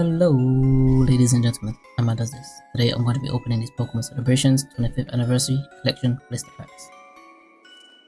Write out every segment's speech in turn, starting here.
Hello, ladies and gentlemen, Emma does this. Today I'm going to be opening these Pokemon Celebrations 25th Anniversary Collection blister packs.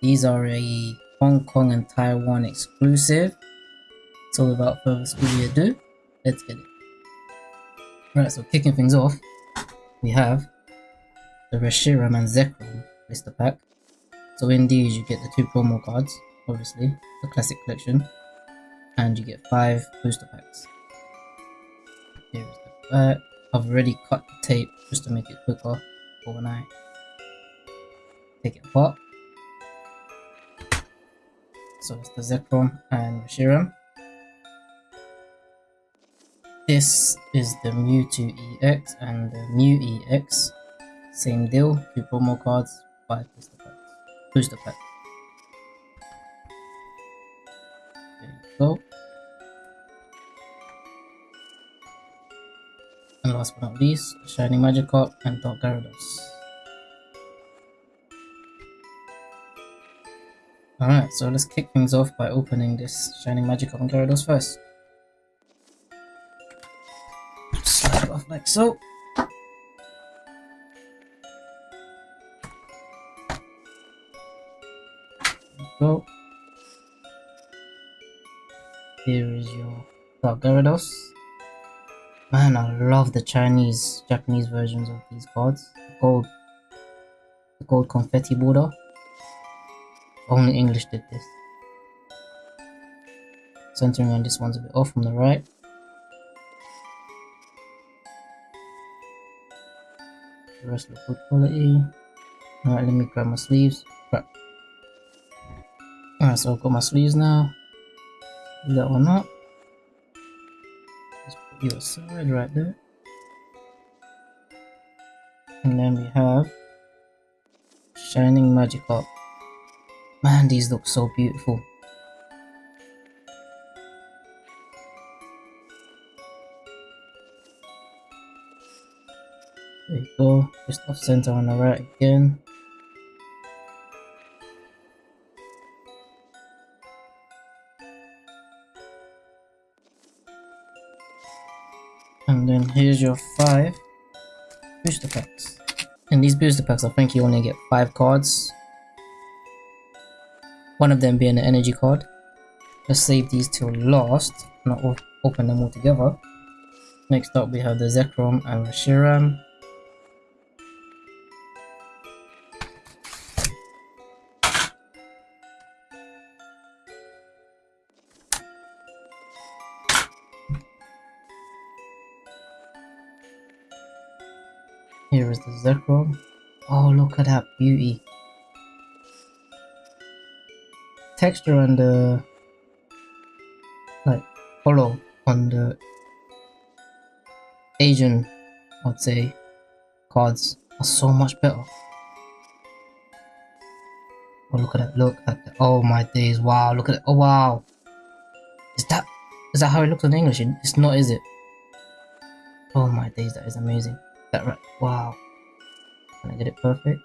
These are a Hong Kong and Taiwan exclusive. So without further ado, let's get it. Right, so kicking things off, we have the Reshiram and Zekrom blister pack. So in these you get the two promo cards, obviously, the classic collection, and you get five booster packs. Here's the back. I've already cut the tape just to make it quicker I take it apart. So it's the Zekrom and Reshiram. This is the Mewtwo EX and the Mew EX. Same deal, two promo cards, five booster packs. Booster pack. There you go. And last but not least, Shining Magikarp and Dark Gyarados. Alright, so let's kick things off by opening this Shining Magikarp and Gyarados first. Slide it off like so. Here is your Dark Gyarados. Man, I love the Chinese, Japanese versions of these cards. The gold, the gold confetti border. Only English did this. Centering on this one's a bit off from the right. The rest look good quality. Alright, let me grab my sleeves. Right. Alright, so I've got my sleeves now. that one up your side right there. And then we have Shining Magikarp. Man, these look so beautiful. There you go, just off center on the right again. And here's your five booster packs. In these booster packs, I think you only get five cards. One of them being an energy card. Let's save these till last, not open them all together. Next up, we have the Zekrom and Reshiram. Is. Oh, look at that beauty. Texture and the like holo on the Asian, I'd say, cards are so much better. Oh, look at that! Look at that! Oh my days! Wow! Look at it! Oh wow! Is that is that how it looks in English? It's not, is it? Oh my days! That is amazing that right? Wow. Can I get it perfect?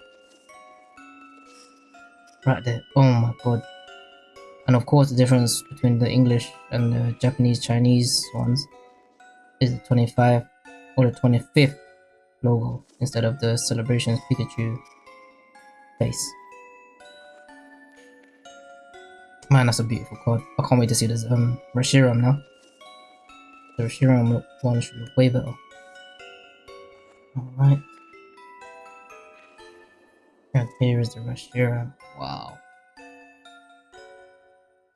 Right there. Oh my god. And of course the difference between the English and the Japanese Chinese ones is the 25 or the 25th logo instead of the celebrations Pikachu face. Man, that's a beautiful card. I can't wait to see this um Reshiram now. The Reshiram one should look way better. Alright. And here is the Reshiram. Uh, wow.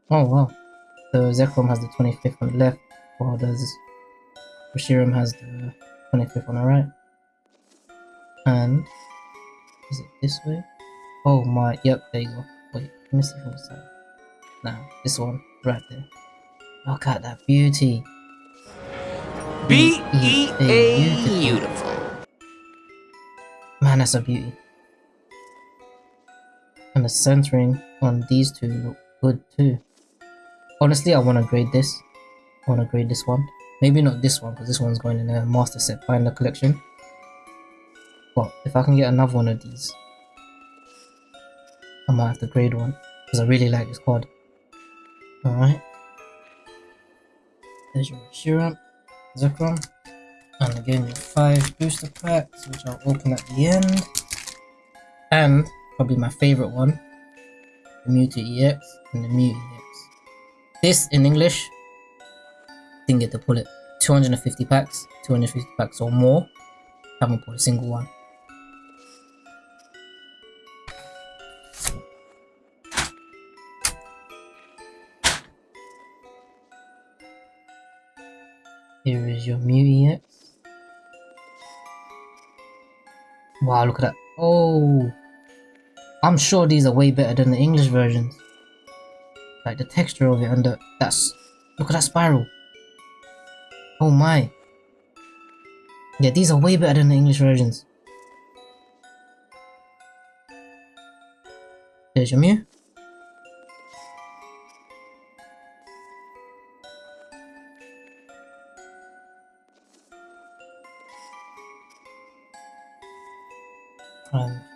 Oh wow. So Zekrom has the 25th on the left, while does Reshiram has the 25th on the right. And is it this way? Oh my, yep, there you go. Wait, let me see from the side. Now, this one, right there. Look at that beauty. B E A beautiful. Man, that's a beauty. And the centering on these two look good too. Honestly, I want to grade this. I want to grade this one. Maybe not this one, because this one's going in a master set binder collection. But if I can get another one of these, I might have to grade one, because I really like this card. Alright. There's your Reshiram. Zekrom. And again, your five booster packs, which I'll open at the end. And probably my favorite one, the Mewtwo EX and the Mew EX. This in English, didn't get to pull it. 250 packs, 250 packs or more. Haven't pulled a single one. Here is your Mew EX. Wow, look at that. Oh, I'm sure these are way better than the English versions. Like the texture of it and the, that's, look at that spiral. Oh my. Yeah, these are way better than the English versions. There's your Mew.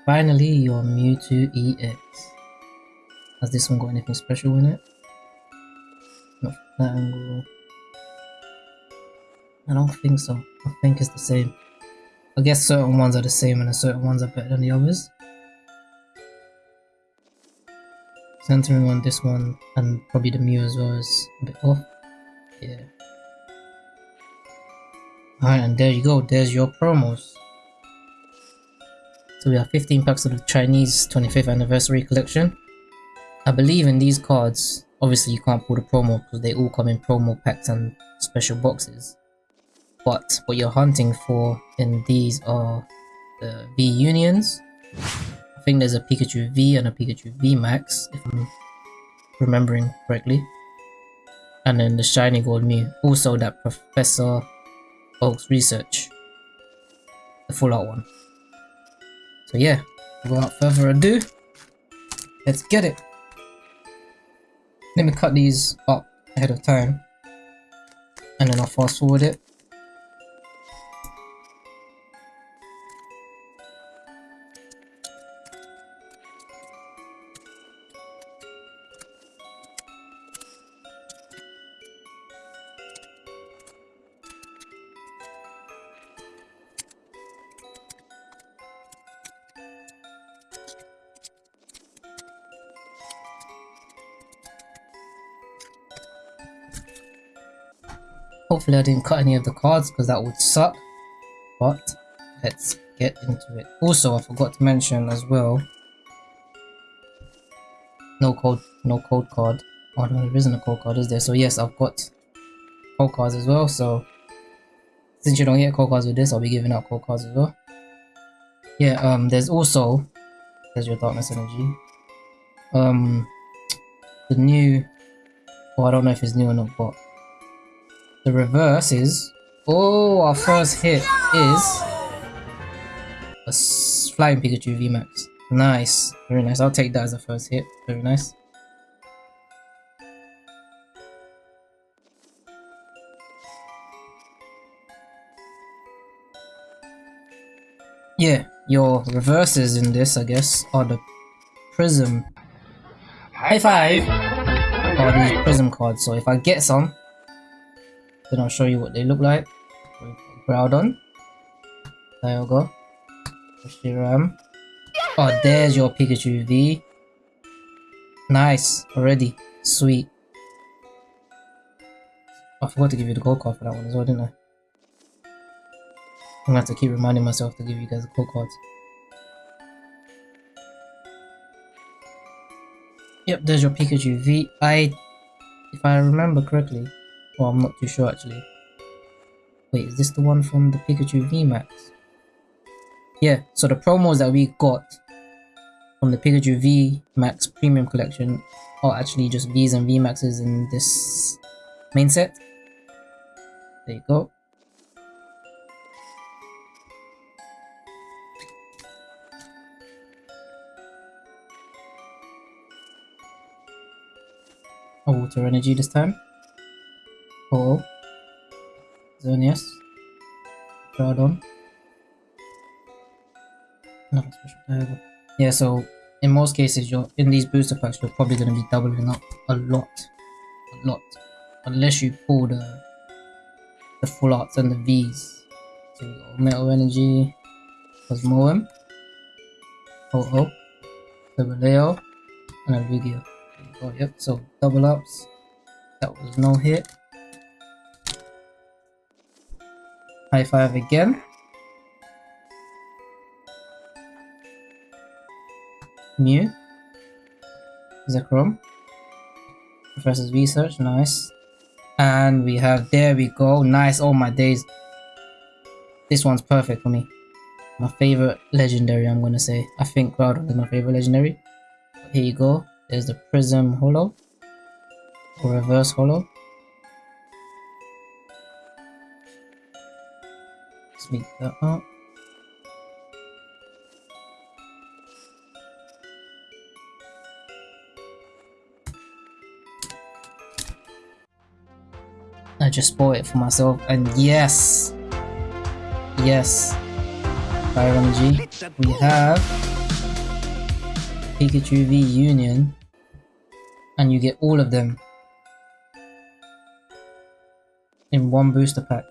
Finally, your Mewtwo EX. Has this one got anything special in it? Not that angle. I don't think so. I think it's the same. I guess certain ones are the same and certain ones are better than the others. Centering on this one and probably the Mew as well is a bit off. Yeah. Alright, and there you go. There's your promos. So we have 15 packs of the Chinese 25th anniversary collection. I believe in these cards, obviously you can't pull the promo because they all come in promo packs and special boxes. But what you're hunting for in these are the V Unions. I think there's a Pikachu V and a Pikachu V Max, if I'm remembering correctly. And then the Shiny Gold Mew. Also that Professor Oak's research. The full art one. So yeah, without further ado, let's get it. Let me cut these up ahead of time and then I'll fast forward it. Hopefully I didn't cut any of the cards because that would suck. But let's get into it. Also, I forgot to mention as well. No code, no code card. Oh no, there isn't a code card, is there? So yes, I've got code cards as well. So since you don't get code cards with this, I'll be giving out code cards as well. Yeah, um, there's also there's your darkness energy. Um, the new. Well, I don't know if it's new or not, but the reverse is... Oh, our first hit is... A Flying Pikachu VMAX. Nice. Very nice. I'll take that as a first hit. Very nice. Yeah, your reverses in this, I guess, are the Prism. High five! Are these Prism cards. So if I get some, then I'll show you what they look like. Groudon, Dialga, Reshiram. Oh, there's your Pikachu V. Nice, already. Sweet. I forgot to give you the gold card for that one as well, didn't I? I'm gonna have to keep reminding myself to give you guys the gold cards. Yep, there's your Pikachu V. I, if I remember correctly, well, I'm not too sure actually. Wait, is this the one from the Pikachu VMAX? Yeah, so the promos that we got from the Pikachu VMAX Premium Collection are actually just Vs and VMAXs in this main set. There you go. A water energy this time. Paul, Xerneas, Groudon. Nothing special Yeah, so in most cases, you're in these booster packs, you're probably going to be doubling up a lot, a lot, unless you pull the the full arts and the V's. So got Metal Energy, Cosmoem, Ho-Oh, Leo, and a Lugia. Oh, yep, so double ups. That was no hit. High five again. Mew. Zekrom. Professor's research, nice. And we have, there we go, nice, oh my days. This one's perfect for me. My favorite legendary, I'm gonna say. I think Groudon is my favorite legendary. Here you go, there's the Prism Holo. Or Reverse Holo. Speak that up. I just bought it for myself and yes. Yes. Energy we have Pikachu V Union and you get all of them in one booster pack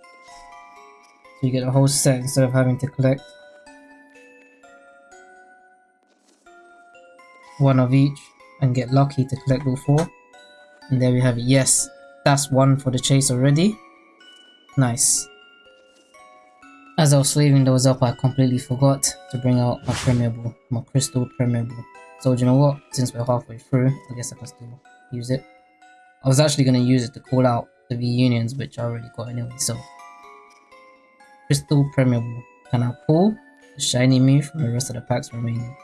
so you get a whole set instead of having to collect one of each and get lucky to collect all four and there we have it yes that's one for the chase already. Nice. As I was slaving those up, I completely forgot to bring out my Premierable, my Crystal Premierable. So you know what? Since we're halfway through, I guess I can still use it. I was actually going to use it to call out the V-Unions, which I already got anyway, so... Crystal Premierable. Can I pull the Shiny Mew from the rest of the packs remaining?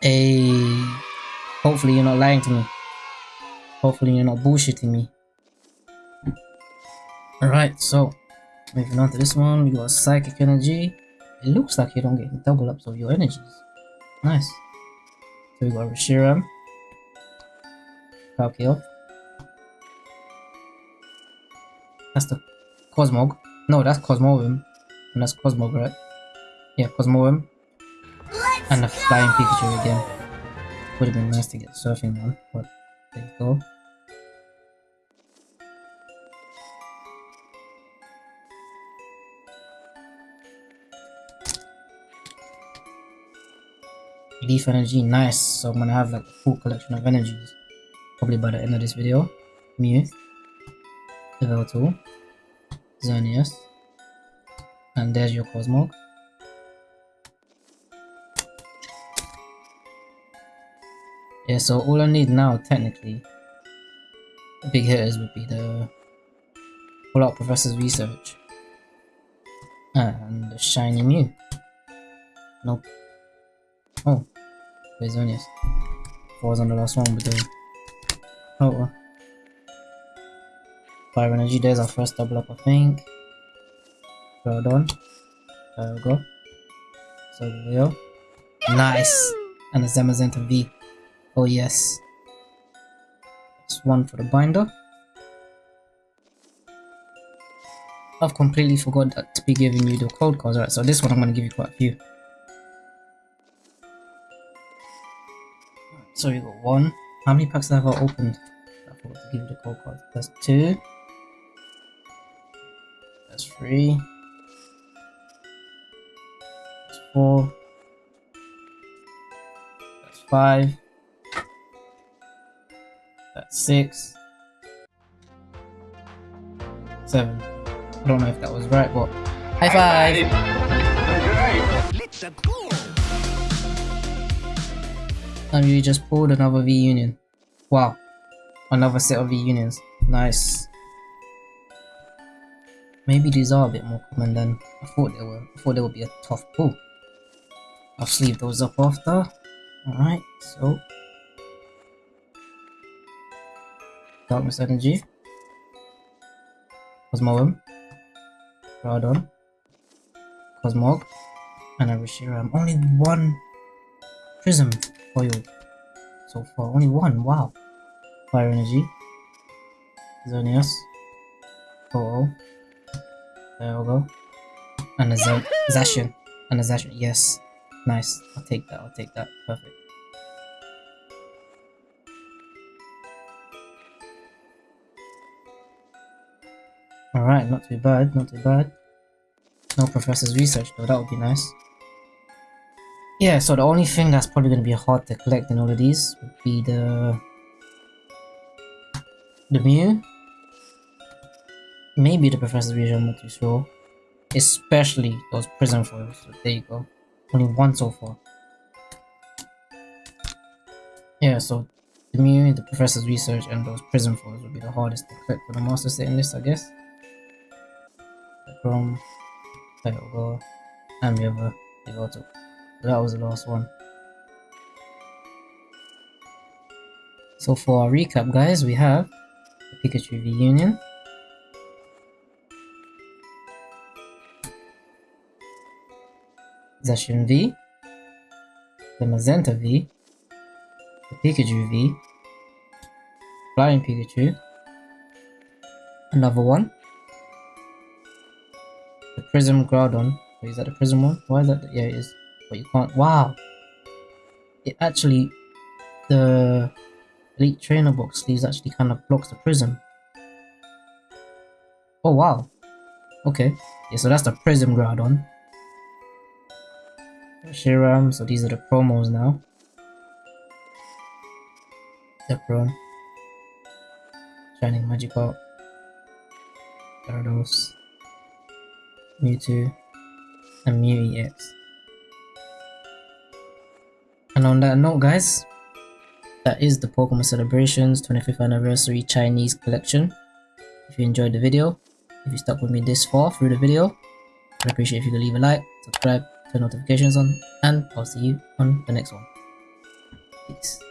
Hey, hopefully you're not lying to me. Hopefully you're not bullshitting me. Alright, so moving on to this one, we got Psychic Energy. It looks like you don't get double ups of your energies. Nice. So we got Reshiram. Palkia. That's the Cosmog. No, that's Cosmoem. And that's Cosmog, right? Yeah, Cosmoem. And a flying Pikachu again. Would have been nice to get surfing one, but there you go. Leaf energy, nice. So I'm gonna have like a full collection of energies. Probably by the end of this video. Mew, Yveltal, Xerneas, and there's your Cosmog. Yeah, so all I need now, technically, big hitters would be the Pull Out Professor's Research and the Shiny Mew. Nope. Oh, Onius? I was on the last one the. Oh, well. Fire Energy, there's our first double up, I think. Well done. There we go. So we. Nice! And the Zamazenta V. Oh yes. That's one for the binder. I've completely forgot that to be giving you the code cards, right? So this one I'm gonna give you quite a few. So you got one. How many packs have I opened? I forgot to give you the code cards. That's two. That's three. That's four. That's five. That's six. Seven. I don't know if that was right, but high five! And you just pulled another V union. Wow. Another set of V unions. Nice. Maybe these are a bit more common than I thought they were. I thought they would be a tough pull. I'll sleeve those up after. Alright, so Darkness Energy, Cosmoem, Groudon, Cosmog, and a Reshiram. Only one Prism foil so far. Only one. Wow. Fire Energy, Xerneas, oh, oh, there we go, and a Z Zacian, and a Zacian. Yes, Nice. I'll take that. I'll take that. Perfect. Alright, not too bad, not too bad. No professor's research though, that would be nice. Yeah, so the only thing that's probably going to be hard to collect in all of these would be the... The Mew. Maybe the professor's research, I'm not too sure. Especially those prism foils, so there you go. Only one so far. Yeah, so the Mew, the professor's research, and those prism foils would be the hardest to collect for the master list, I guess. From title and we have a Devoto. That was the last one. So for our recap guys, we have the Pikachu V Union. Zacian V, Zamazenta V, the Pikachu V, Flying Pikachu, another one, the Prism Groudon. Is that the Prism one? Why is that? Yeah, it is. But you can't. Wow! It actually. The Elite Trainer box sleeves actually kind of blocks the Prism. Oh, wow. Okay. Yeah, so that's the Prism Groudon. Shiram, so these are the promos now. Zekrom. Shining Magikarp. Gyarados. Mewtwo, and Mew EX. And on that note guys, that is the Pokemon Celebrations 25th Anniversary Chinese Collection. If you enjoyed the video, if you stuck with me this far through the video, I'd appreciate if you could leave a like, subscribe, turn notifications on, and I'll see you on the next one. Peace.